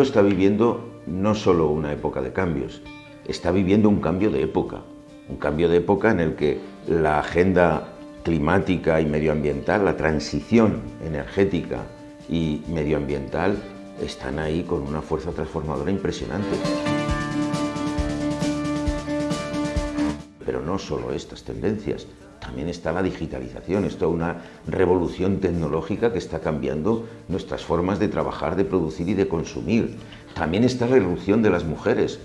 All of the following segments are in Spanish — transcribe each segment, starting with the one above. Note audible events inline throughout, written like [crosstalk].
Está viviendo no solo una época de cambios, está viviendo un cambio de época, un cambio de época en el que la agenda climática y medioambiental, la transición energética y medioambiental están ahí con una fuerza transformadora impresionante. Pero no solo estas tendencias, también está la digitalización, es toda una revolución tecnológica que está cambiando nuestras formas de trabajar, de producir y de consumir. También está la irrupción de las mujeres,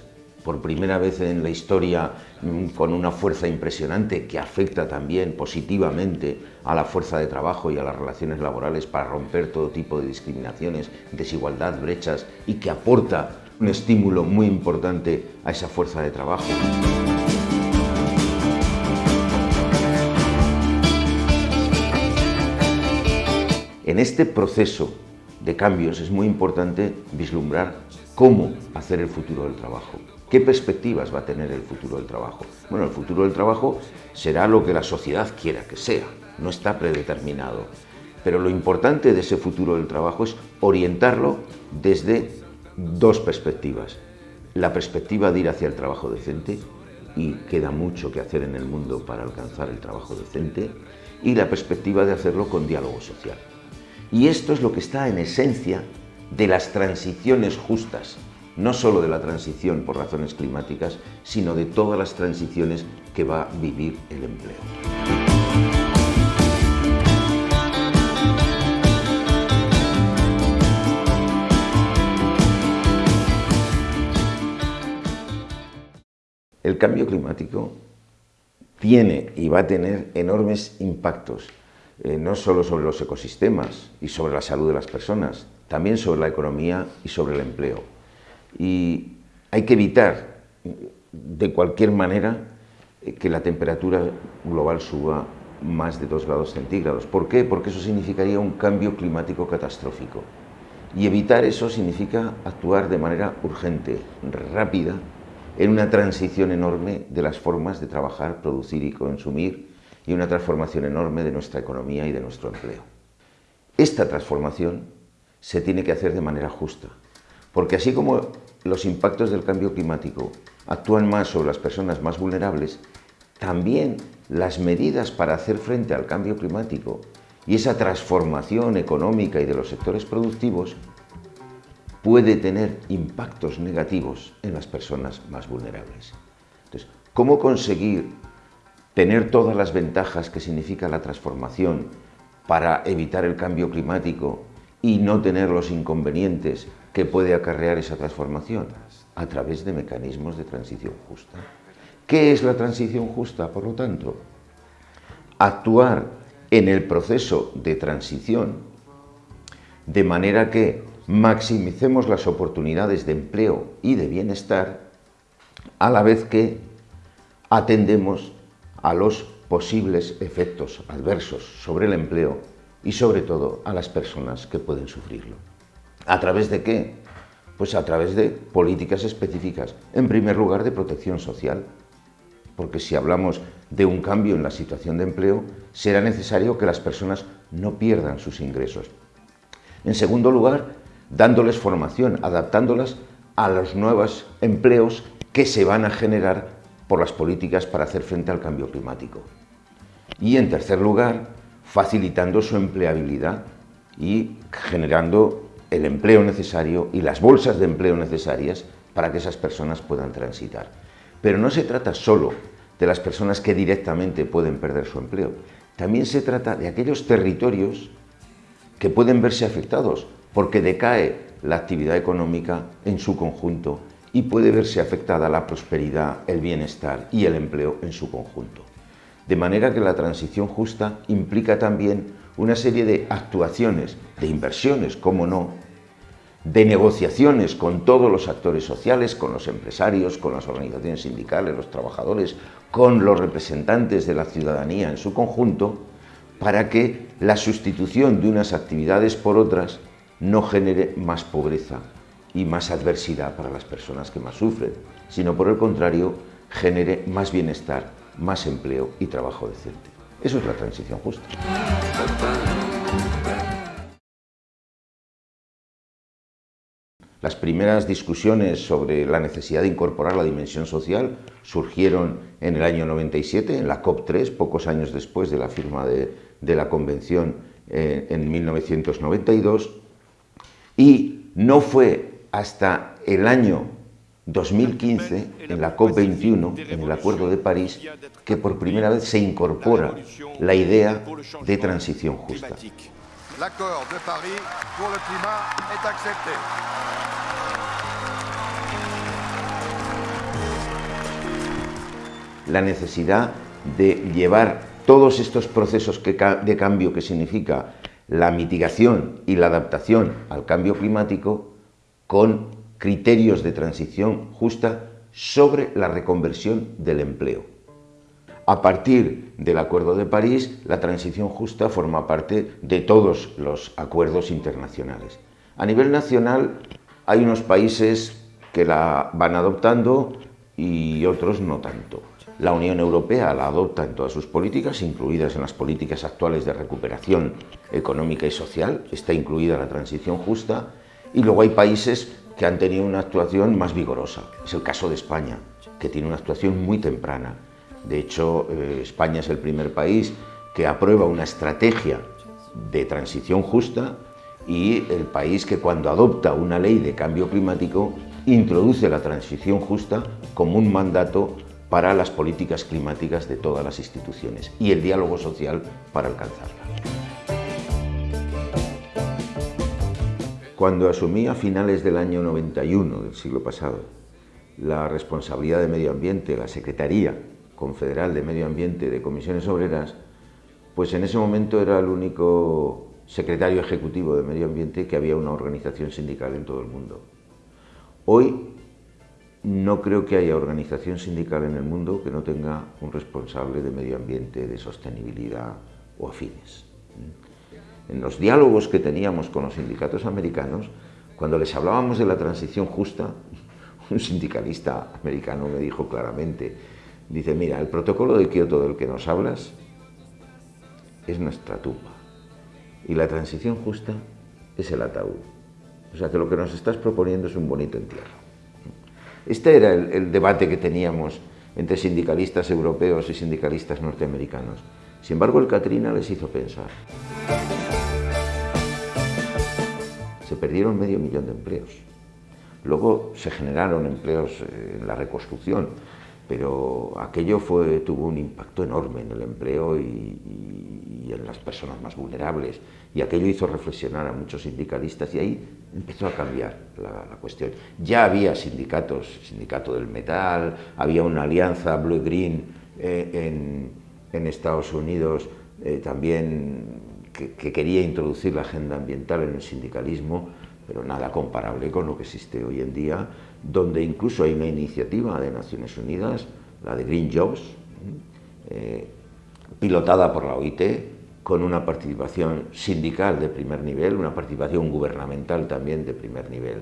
por primera vez en la historia mm, con una fuerza impresionante que afecta también positivamente a la fuerza de trabajo y a las relaciones laborales para romper todo tipo de discriminaciones, desigualdad, brechas y que aporta un estímulo muy importante a esa fuerza de trabajo. En este proceso de cambios es muy importante vislumbrar cómo hacer el futuro del trabajo. ¿Qué perspectivas va a tener el futuro del trabajo? Bueno, el futuro del trabajo será lo que la sociedad quiera que sea, no está predeterminado. Pero lo importante de ese futuro del trabajo es orientarlo desde dos perspectivas. La perspectiva de ir hacia el trabajo decente, y queda mucho que hacer en el mundo para alcanzar el trabajo decente, y la perspectiva de hacerlo con diálogo social. Y esto es lo que está en esencia de las transiciones justas, no solo de la transición por razones climáticas, sino de todas las transiciones que va a vivir el empleo. El cambio climático tiene y va a tener enormes impactos, eh, no solo sobre los ecosistemas y sobre la salud de las personas, también sobre la economía y sobre el empleo. Y hay que evitar, de cualquier manera, eh, que la temperatura global suba más de 2 grados centígrados. ¿Por qué? Porque eso significaría un cambio climático catastrófico. Y evitar eso significa actuar de manera urgente, rápida, en una transición enorme de las formas de trabajar, producir y consumir y una transformación enorme de nuestra economía y de nuestro empleo. Esta transformación se tiene que hacer de manera justa, porque así como los impactos del cambio climático actúan más sobre las personas más vulnerables, también las medidas para hacer frente al cambio climático y esa transformación económica y de los sectores productivos puede tener impactos negativos en las personas más vulnerables. Entonces, ¿cómo conseguir tener todas las ventajas que significa la transformación para evitar el cambio climático y no tener los inconvenientes que puede acarrear esa transformación? A través de mecanismos de transición justa. ¿Qué es la transición justa, por lo tanto? Actuar en el proceso de transición de manera que maximicemos las oportunidades de empleo y de bienestar a la vez que atendemos a los posibles efectos adversos sobre el empleo y sobre todo a las personas que pueden sufrirlo. ¿A través de qué? Pues a través de políticas específicas. En primer lugar, de protección social. Porque si hablamos de un cambio en la situación de empleo, será necesario que las personas no pierdan sus ingresos. En segundo lugar, dándoles formación, adaptándolas a los nuevos empleos que se van a generar por las políticas para hacer frente al cambio climático. Y en tercer lugar, facilitando su empleabilidad y generando el empleo necesario y las bolsas de empleo necesarias para que esas personas puedan transitar. Pero no se trata solo de las personas que directamente pueden perder su empleo, también se trata de aquellos territorios que pueden verse afectados porque decae la actividad económica en su conjunto y puede verse afectada la prosperidad, el bienestar y el empleo en su conjunto. De manera que la transición justa implica también una serie de actuaciones, de inversiones, como no, de negociaciones con todos los actores sociales, con los empresarios, con las organizaciones sindicales, los trabajadores, con los representantes de la ciudadanía en su conjunto, para que la sustitución de unas actividades por otras no genere más pobreza y más adversidad para las personas que más sufren, sino por el contrario, genere más bienestar, más empleo y trabajo decente. Eso es la transición justa. Las primeras discusiones sobre la necesidad de incorporar la dimensión social surgieron en el año 97, en la COP3, pocos años después de la firma de, la Convención eh, en 1992, y no fue hasta el año 2015, en la COP21, en el Acuerdo de París, que por primera vez se incorpora la idea de transición justa. La necesidad de llevar todos estos procesos de cambio que significa la mitigación y la adaptación al cambio climático con criterios de transición justa sobre la reconversión del empleo. A partir del Acuerdo de París, la transición justa forma parte de todos los acuerdos internacionales. A nivel nacional hay unos países que la van adoptando y otros no tanto. La Unión Europea la adopta en todas sus políticas, incluidas en las políticas actuales de recuperación económica y social, está incluida la transición justa, y luego hay países que han tenido una actuación más vigorosa. Es el caso de España, que tiene una actuación muy temprana. De hecho, eh, España es el primer país que aprueba una estrategia de transición justa y el país que cuando adopta una ley de cambio climático introduce la transición justa como un mandato para las políticas climáticas de todas las instituciones y el diálogo social para alcanzarla. Cuando asumí a finales del año 91 del siglo pasado la responsabilidad de medio ambiente, la Secretaría Confederal de Medio Ambiente de Comisiones Obreras, pues en ese momento era el único secretario ejecutivo de Medio Ambiente que había una organización sindical en todo el mundo. Hoy no creo que haya organización sindical en el mundo que no tenga un responsable de medio ambiente, de sostenibilidad o afines. En los diálogos que teníamos con los sindicatos americanos, cuando les hablábamos de la transición justa, [laughs] un sindicalista americano me dijo claramente, dice, mira, el protocolo de Kioto del que nos hablas es nuestra tumba y la transición justa es el ataúd. O sea que lo que nos estás proponiendo es un bonito entierro. Este era el, debate que teníamos entre sindicalistas europeos y sindicalistas norteamericanos. Sin embargo, el Katrina les hizo pensar. Se perdieron medio millón de empleos. Luego se generaron empleos eh, en la reconstrucción, pero aquello tuvo un impacto enorme en el empleo y, en las personas más vulnerables. Y aquello hizo reflexionar a muchos sindicalistas y ahí empezó a cambiar la, cuestión. Ya había sindicatos, sindicato del metal, había una alianza blue-green eh, en, Estados Unidos eh, también que, que quería introducir la agenda ambiental en el sindicalismo, pero nada comparable con lo que existe hoy en día, donde incluso hay una iniciativa de Naciones Unidas, la de Green Jobs, eh, pilotada por la OIT, con una participación sindical de primer nivel, una participación gubernamental también de primer nivel.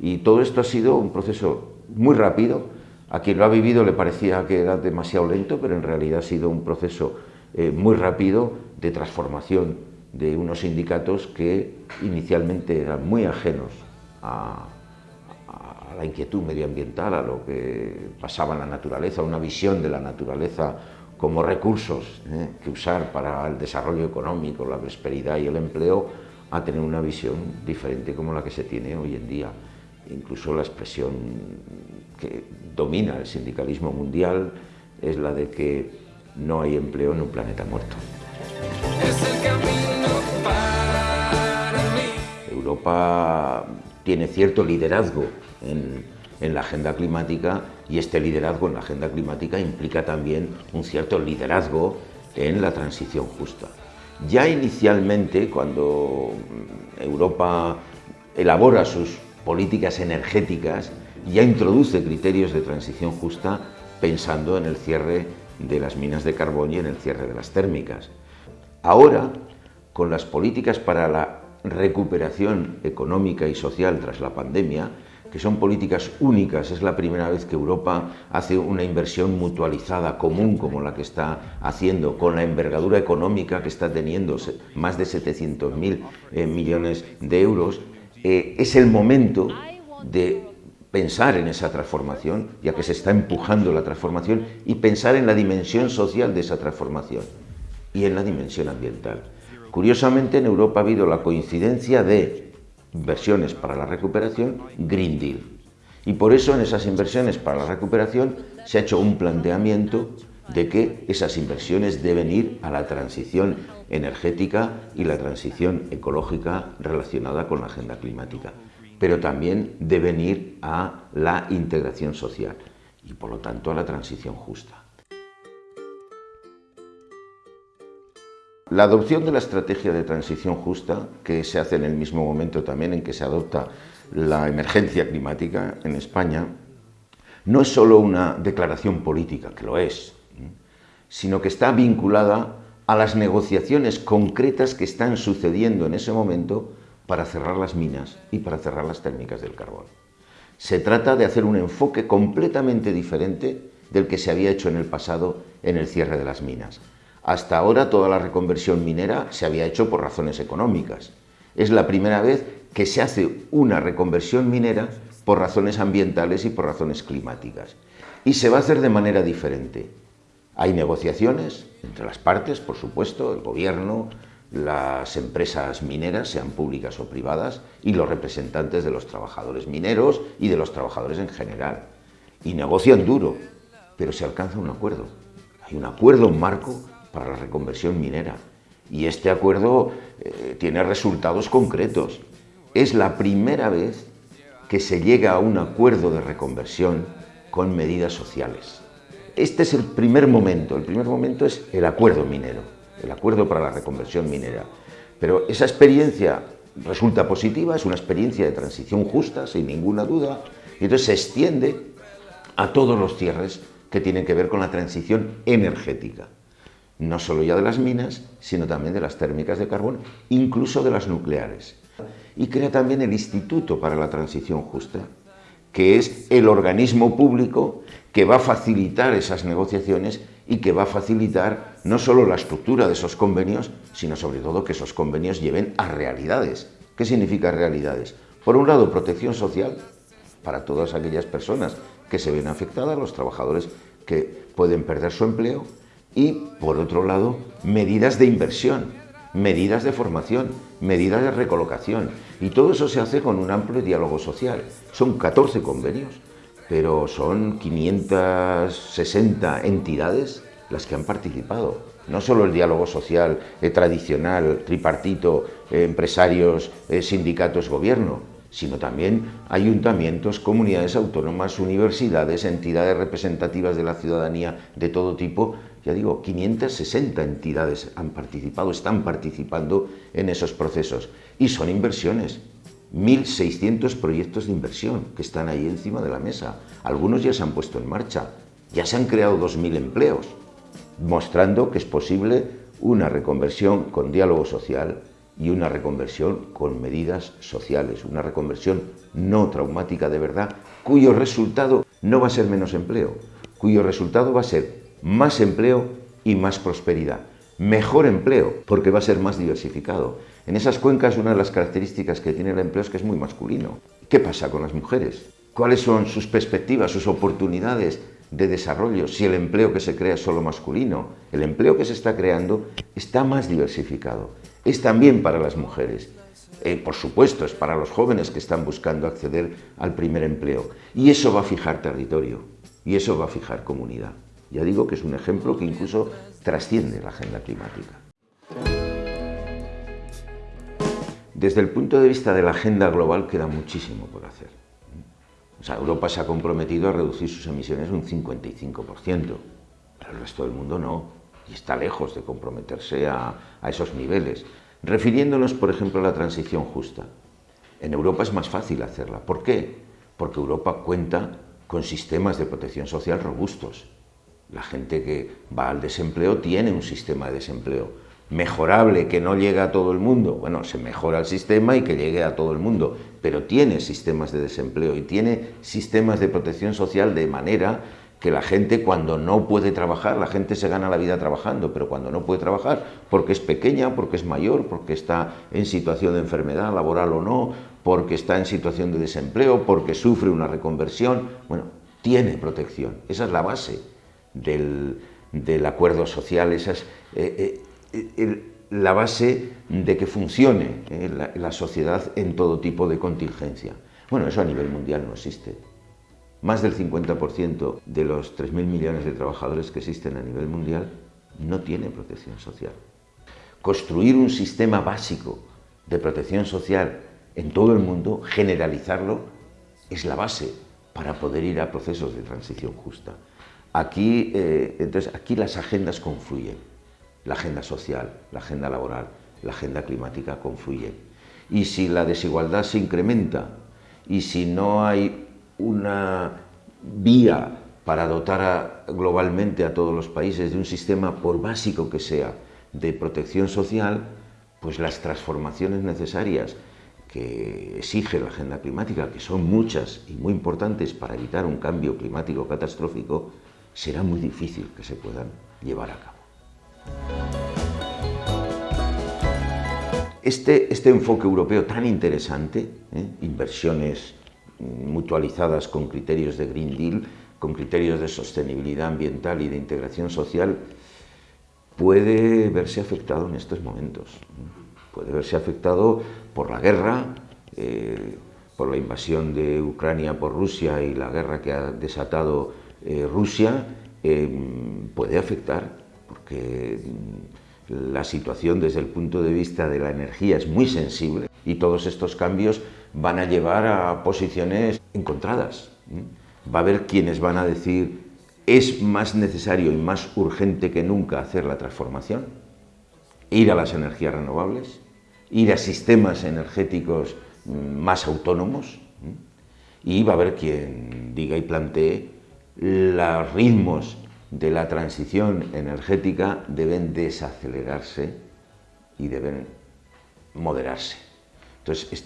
Y todo esto ha sido un proceso muy rápido, a quien lo ha vivido le parecía que era demasiado lento, pero en realidad ha sido un proceso eh, muy rápido de transformación de unos sindicatos que inicialmente eran muy ajenos a, la inquietud medioambiental, a lo que pasaba en la naturaleza, una visión de la naturaleza como recursos ¿eh? que usar para el desarrollo económico, la prosperidad y el empleo, a tener una visión diferente como la que se tiene hoy en día. Incluso la expresión que domina el sindicalismo mundial es la de que no hay empleo en un planeta muerto. Europa tiene cierto liderazgo en, la agenda climática y este liderazgo en la agenda climática implica también un cierto liderazgo en la transición justa. Ya inicialmente, cuando Europa elabora sus políticas energéticas, ya introduce criterios de transición justa pensando en el cierre de las minas de carbón y en el cierre de las térmicas. Ahora, con las políticas para la recuperación económica y social tras la pandemia, que son políticas únicas, es la primera vez que Europa hace una inversión mutualizada común como la que está haciendo, con la envergadura económica que está teniendo, más de 700.000 eh, millones de euros, eh, es el momento de pensar en esa transformación, ya que se está empujando la transformación, y pensar en la dimensión social de esa transformación y en la dimensión ambiental. Curiosamente, en Europa ha habido la coincidencia de inversiones para la recuperación, Green Deal. Y por eso en esas inversiones para la recuperación se ha hecho un planteamiento de que esas inversiones deben ir a la transición energética y la transición ecológica relacionada con la agenda climática pero también deben ir a la integración social y por lo tanto a la transición justa. La adopción de la estrategia de transición justa, que se hace en el mismo momento también en que se adopta la emergencia climática en España, no es solo una declaración política, que lo es, sino que está vinculada a las negociaciones concretas que están sucediendo en ese momento para cerrar las minas y para cerrar las técnicas del carbón. Se trata de hacer un enfoque completamente diferente del que se había hecho en el pasado en el cierre de las minas. Hasta ahora toda la reconversión minera se había hecho por razones económicas. Es la primera vez que se hace una reconversión minera por razones ambientales y por razones climáticas. Y se va a hacer de manera diferente. Hay negociaciones entre las partes, por supuesto, el gobierno, las empresas mineras, sean públicas o privadas, y los representantes de los trabajadores mineros y de los trabajadores en general. Y negocian duro, pero se alcanza un acuerdo. Hay un acuerdo marco para la reconversión minera. Y este acuerdo eh, tiene resultados concretos. Es la primera vez que se llega a un acuerdo de reconversión con medidas sociales. Este es el primer momento. El primer momento es el acuerdo minero el acuerdo para la reconversión minera. Pero esa experiencia resulta positiva, es una experiencia de transición justa, sin ninguna duda, y entonces se extiende a todos los cierres que tienen que ver con la transición energética. No solo ya de las minas, sino también de las térmicas de carbón, incluso de las nucleares. Y crea también el Instituto para la Transición Justa, que es el organismo público que va a facilitar esas negociaciones y que va a facilitar no solo la estructura de esos convenios, sino sobre todo que esos convenios lleven a realidades. ¿Qué significa realidades? Por un lado, protección social para todas aquellas personas que se ven afectadas, los trabajadores que pueden perder su empleo, y por otro lado, medidas de inversión, medidas de formación, medidas de recolocación. Y todo eso se hace con un amplio diálogo social. Son 14 convenios pero son 560 entidades las que han participado. No solo el diálogo social eh, tradicional, tripartito, eh, empresarios, eh, sindicatos, gobierno, sino también ayuntamientos, comunidades autónomas, universidades, entidades representativas de la ciudadanía de todo tipo. Ya digo, 560 entidades han participado, están participando en esos procesos. Y son inversiones, 1.600 proyectos de inversión que están ahí encima de la mesa. Algunos ya se han puesto en marcha, ya se han creado 2.000 empleos, mostrando que es posible una reconversión con diálogo social y una reconversión con medidas sociales, una reconversión no traumática de verdad, cuyo resultado no va a ser menos empleo, cuyo resultado va a ser más empleo y más prosperidad. Mejor empleo, porque va a ser más diversificado. En esas cuencas una de las características que tiene el empleo es que es muy masculino. ¿Qué pasa con las mujeres? ¿Cuáles son sus perspectivas, sus oportunidades de desarrollo si el empleo que se crea es solo masculino? El empleo que se está creando está más diversificado. Es también para las mujeres. Eh, por supuesto, es para los jóvenes que están buscando acceder al primer empleo. Y eso va a fijar territorio, y eso va a fijar comunidad. Ya digo que es un ejemplo que incluso trasciende la agenda climática. Desde el punto de vista de la agenda global queda muchísimo por hacer. O sea, Europa se ha comprometido a reducir sus emisiones un 55%, pero el resto del mundo no, y está lejos de comprometerse a, a esos niveles. Refiriéndonos, por ejemplo, a la transición justa. En Europa es más fácil hacerla. ¿Por qué? Porque Europa cuenta con sistemas de protección social robustos. La gente que va al desempleo tiene un sistema de desempleo mejorable que no llega a todo el mundo, bueno, se mejora el sistema y que llegue a todo el mundo, pero tiene sistemas de desempleo y tiene sistemas de protección social de manera que la gente cuando no puede trabajar, la gente se gana la vida trabajando, pero cuando no puede trabajar, porque es pequeña, porque es mayor, porque está en situación de enfermedad laboral o no, porque está en situación de desempleo, porque sufre una reconversión, bueno, tiene protección. Esa es la base del, acuerdo social, esa es eh, eh, la base de que funcione la, la sociedad en todo tipo de contingencia. Bueno, eso a nivel mundial no existe. Más del 50% de los 3.000 millones de trabajadores que existen a nivel mundial no tienen protección social. Construir un sistema básico de protección social en todo el mundo, generalizarlo, es la base para poder ir a procesos de transición justa. Aquí, eh, entonces, aquí las agendas confluyen. La agenda social, la agenda laboral, la agenda climática confluyen. Y si la desigualdad se incrementa y si no hay una vía para dotar globalmente a todos los países de un sistema, por básico que sea, de protección social, pues las transformaciones necesarias que exige la agenda climática, que son muchas y muy importantes para evitar un cambio climático catastrófico, será muy difícil que se puedan llevar a cabo. Este, este enfoque europeo tan interesante, ¿eh? inversiones mutualizadas con criterios de Green Deal, con criterios de sostenibilidad ambiental y de integración social, puede verse afectado en estos momentos. Puede verse afectado por la guerra, eh, por la invasión de Ucrania por Rusia y la guerra que ha desatado eh, Rusia, puede afectar, porque mm, la situación desde el punto de vista de la energía es muy sensible y todos estos cambios van a llevar a posiciones encontradas. Va a haber quienes van a decir es más necesario y más urgente que nunca hacer la transformación, ir a las energías renovables, ir a sistemas energéticos mm, más autónomos, y va a haber quien diga y plantee los ritmos de la transición energética deben desacelerarse y deben moderarse. Entonces,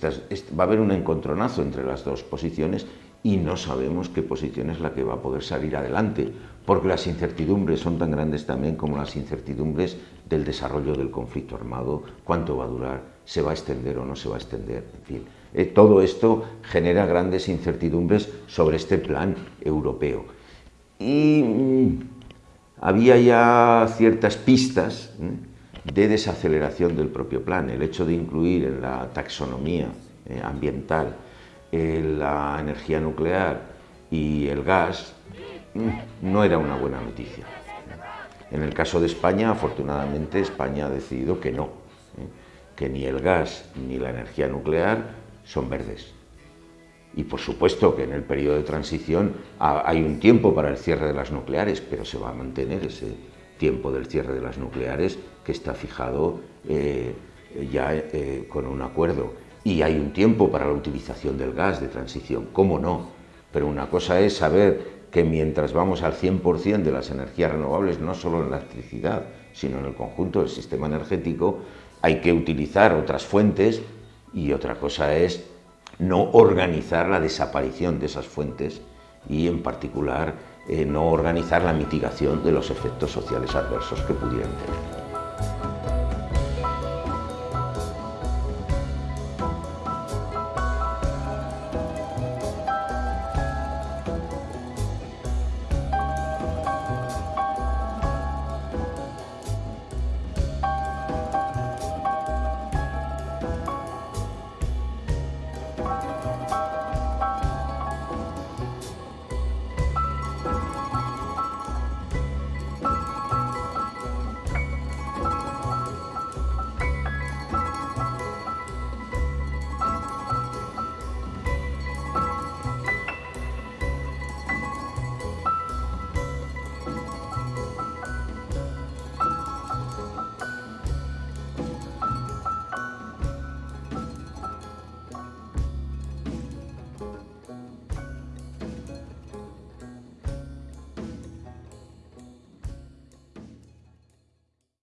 va a haber un encontronazo entre las dos posiciones y no sabemos qué posición es la que va a poder salir adelante, porque las incertidumbres son tan grandes también como las incertidumbres del desarrollo del conflicto armado, cuánto va a durar, se va a extender o no se va a extender, en fin. Eh, todo esto genera grandes incertidumbres sobre este plan europeo. Y mm, había ya ciertas pistas de desaceleración del propio plan, el hecho de incluir en la taxonomía eh, ambiental la energía nuclear y el gas mm, no era una buena noticia. En el caso de España, afortunadamente, España ha decidido que no, ¿eh? que ni el gas ni la energía nuclear son verdes. Y por supuesto que en el periodo de transición hay un tiempo para el cierre de las nucleares, pero se va a mantener ese tiempo del cierre de las nucleares que está fijado eh, ya eh, con un acuerdo y hay un tiempo para la utilización del gas de transición, ¿cómo no? Pero una cosa es saber que mientras vamos al 100% de las energías renovables, no solo en la electricidad, sino en el conjunto del sistema energético, hay que utilizar otras fuentes y otra cosa es no organizar la desaparición de esas fuentes y en particular eh, no organizar la mitigación de los efectos sociales adversos que pudieran tener.